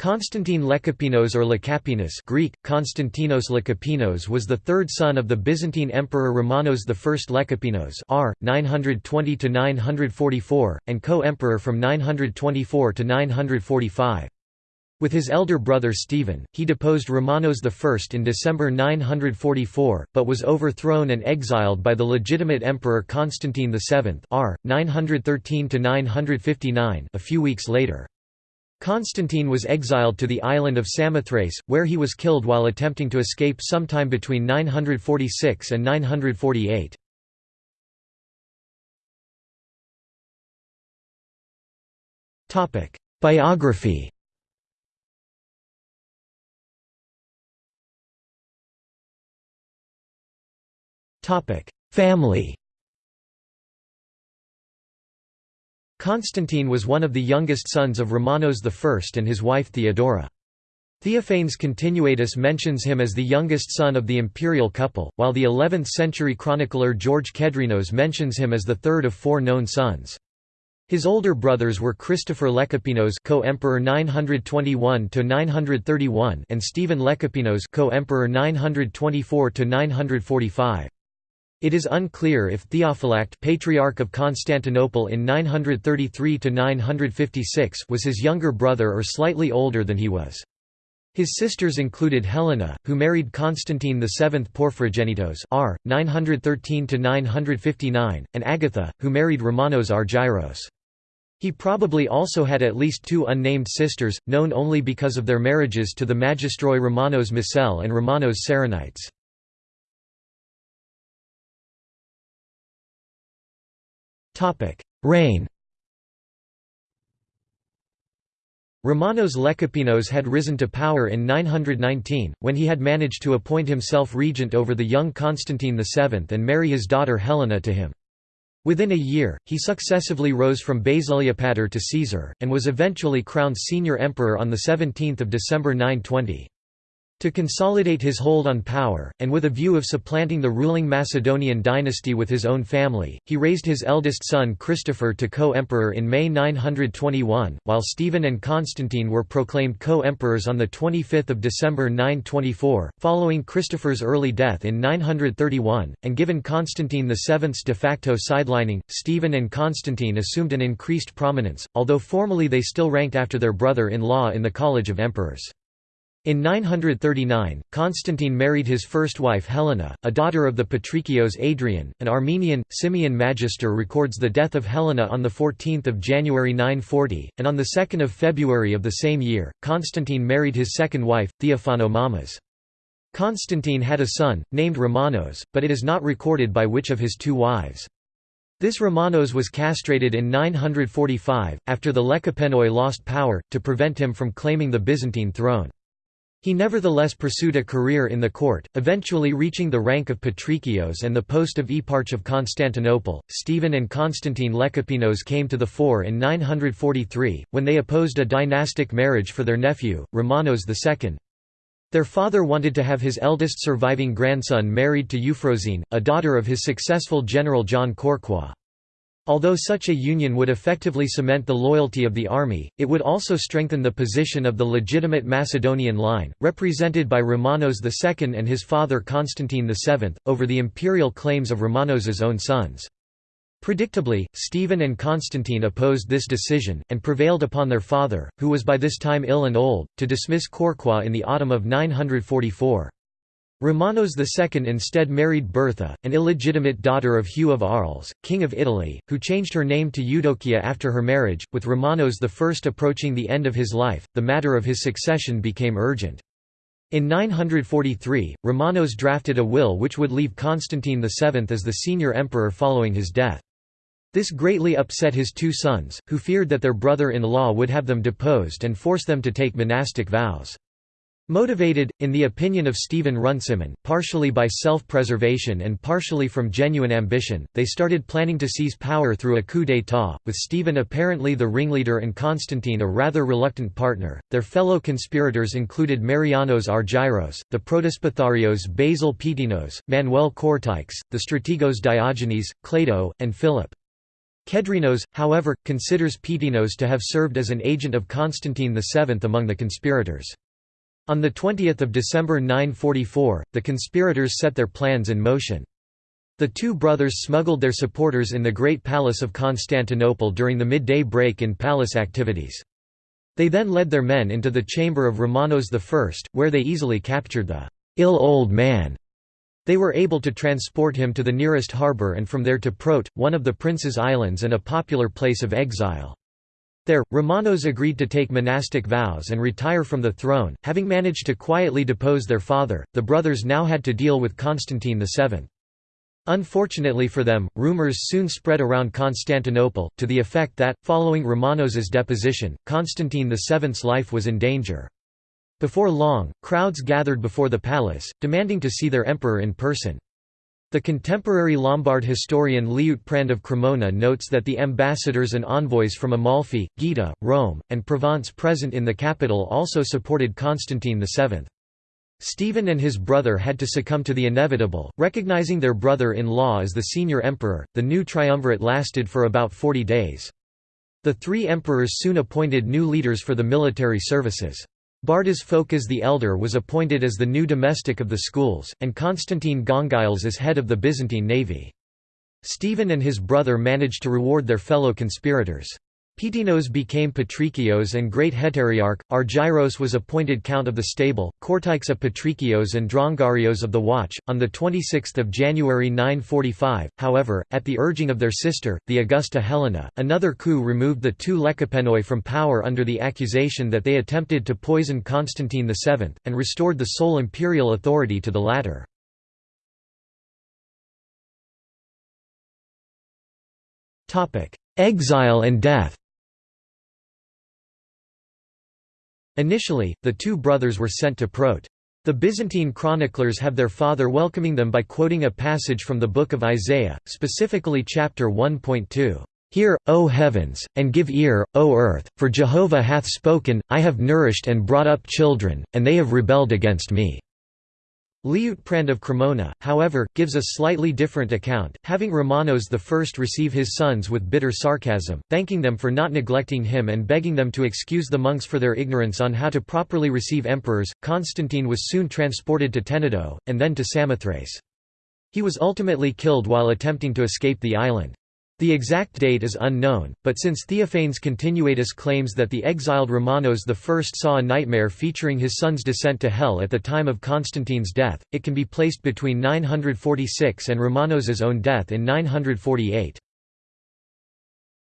Constantine Lekapenos or Lekapinos Greek, Konstantinos Lekapenos was the third son of the Byzantine Emperor Romanos I Lekapenos r. 920–944, and co-emperor from 924 to 945. With his elder brother Stephen, he deposed Romanos I in December 944, but was overthrown and exiled by the legitimate emperor Constantine VII r. 913–959 a few weeks later. Constantine was exiled to the island of Samothrace, where he was killed while attempting to escape sometime between 946 and 948. Biography Family Constantine was one of the youngest sons of Romanos I and his wife Theodora. Theophanes Continuatus mentions him as the youngest son of the imperial couple, while the 11th-century chronicler George Kedrenos mentions him as the third of four known sons. His older brothers were Christopher Lekapenos co-emperor 921 to 931 and Stephen Lekapenos co-emperor 924–945. It is unclear if Theophylact Patriarch of Constantinople in 933–956 was his younger brother or slightly older than he was. His sisters included Helena, who married Constantine VII Porphyrogenitos r. 913–959, and Agatha, who married Romanos Argyros. He probably also had at least two unnamed sisters, known only because of their marriages to the magistroi Romanos Mousele and Romanos Saronites. Reign Romanos Lekapenos had risen to power in 919, when he had managed to appoint himself regent over the young Constantine VII and marry his daughter Helena to him. Within a year, he successively rose from Basileopator to Caesar, and was eventually crowned senior emperor on 17 December 920. To consolidate his hold on power, and with a view of supplanting the ruling Macedonian dynasty with his own family, he raised his eldest son Christopher to co-emperor in May 921, while Stephen and Constantine were proclaimed co-emperors on 25 December 924, following Christopher's early death in 931, and given Constantine VII's de facto sidelining, Stephen and Constantine assumed an increased prominence, although formally they still ranked after their brother-in-law in the College of Emperors. In 939, Constantine married his first wife Helena, a daughter of the Patrikios Adrian. An Armenian, Simeon Magister records the death of Helena on 14 January 940, and on 2 February of the same year, Constantine married his second wife, Theophano Mamas. Constantine had a son, named Romanos, but it is not recorded by which of his two wives. This Romanos was castrated in 945, after the Lekapenoi lost power, to prevent him from claiming the Byzantine throne. He nevertheless pursued a career in the court, eventually reaching the rank of Patrikios and the post of Eparch of Constantinople. Stephen and Constantine Lekapenos came to the fore in 943, when they opposed a dynastic marriage for their nephew, Romanos II. Their father wanted to have his eldest surviving grandson married to Euphrosyne, a daughter of his successful general John Kourkouas. Although such a union would effectively cement the loyalty of the army, it would also strengthen the position of the legitimate Macedonian line, represented by Romanos II and his father Constantine VII, over the imperial claims of Romanos's own sons. Predictably, Stephen and Constantine opposed this decision, and prevailed upon their father, who was by this time ill and old, to dismiss Kourkouas in the autumn of 944. Romanos II instead married Bertha, an illegitimate daughter of Hugh of Arles, king of Italy, who changed her name to Eudokia after her marriage. With Romanos I approaching the end of his life, the matter of his succession became urgent. In 943, Romanos drafted a will which would leave Constantine VII as the senior emperor following his death. This greatly upset his two sons, who feared that their brother-in-law would have them deposed and force them to take monastic vows. Motivated, in the opinion of Stephen Runciman, partially by self-preservation and partially from genuine ambition, they started planning to seize power through a coup d'état, with Stephen apparently the ringleader and Constantine a rather reluctant partner. Their fellow conspirators included Marianos Argyros, the Protospatharios Basil Peteinos, Manuel Kourtikes, the Strategos Diogenes, Clado, and Philip. Kedrenos, however, considers Peteinos to have served as an agent of Constantine VII among the conspirators. On 20 December 944, the conspirators set their plans in motion. The two brothers smuggled their supporters in the Great Palace of Constantinople during the midday break in palace activities. They then led their men into the chamber of Romanos I, where they easily captured the ill old man. They were able to transport him to the nearest harbour and from there to Prote, one of the Prince's islands and a popular place of exile. There, Romanos agreed to take monastic vows and retire from the throne. Having managed to quietly depose their father, the brothers now had to deal with Constantine VII. Unfortunately for them, rumors soon spread around Constantinople, to the effect that, following Romanos's deposition, Constantine VII's life was in danger. Before long, crowds gathered before the palace, demanding to see their emperor in person. The contemporary Lombard historian Liutprand of Cremona notes that the ambassadors and envoys from Amalfi, Gaeta, Rome, and Provence present in the capital also supported Constantine VII. Stephen and his brother had to succumb to the inevitable, recognizing their brother-in-law as the senior emperor. The new triumvirate lasted for about 40 days. The three emperors soon appointed new leaders for the military services. Bardas Phokas the Elder was appointed as the new domestic of the schools, and Constantine Gongyles as head of the Byzantine navy. Stephen and his brother managed to reward their fellow conspirators. Peteinos became patrikios and Great Heteriarch, Argyros was appointed Count of the Stable, Kourtikes patrikios and Drongarios of the Watch. On 26 January 945, however, at the urging of their sister, the Augusta Helena, another coup removed the two Lecapenoi from power under the accusation that they attempted to poison Constantine VII, and restored the sole imperial authority to the latter. Exile and death Initially, the two brothers were sent to Prote. The Byzantine chroniclers have their father welcoming them by quoting a passage from the Book of Isaiah, specifically chapter 1.2. Hear, O heavens, and give ear, O earth, for Jehovah hath spoken, I have nourished and brought up children, and they have rebelled against me. Liutprand of Cremona, however, gives a slightly different account, having Romanos I receive his sons with bitter sarcasm, thanking them for not neglecting him and begging them to excuse the monks for their ignorance on how to properly receive emperors. Constantine was soon transported to Tenedo, and then to Samothrace. He was ultimately killed while attempting to escape the island. The exact date is unknown, but since Theophanes Continuatus claims that the exiled Romanos I saw a nightmare featuring his son's descent to hell at the time of Constantine's death, it can be placed between 946 and Romanos's own death in 948.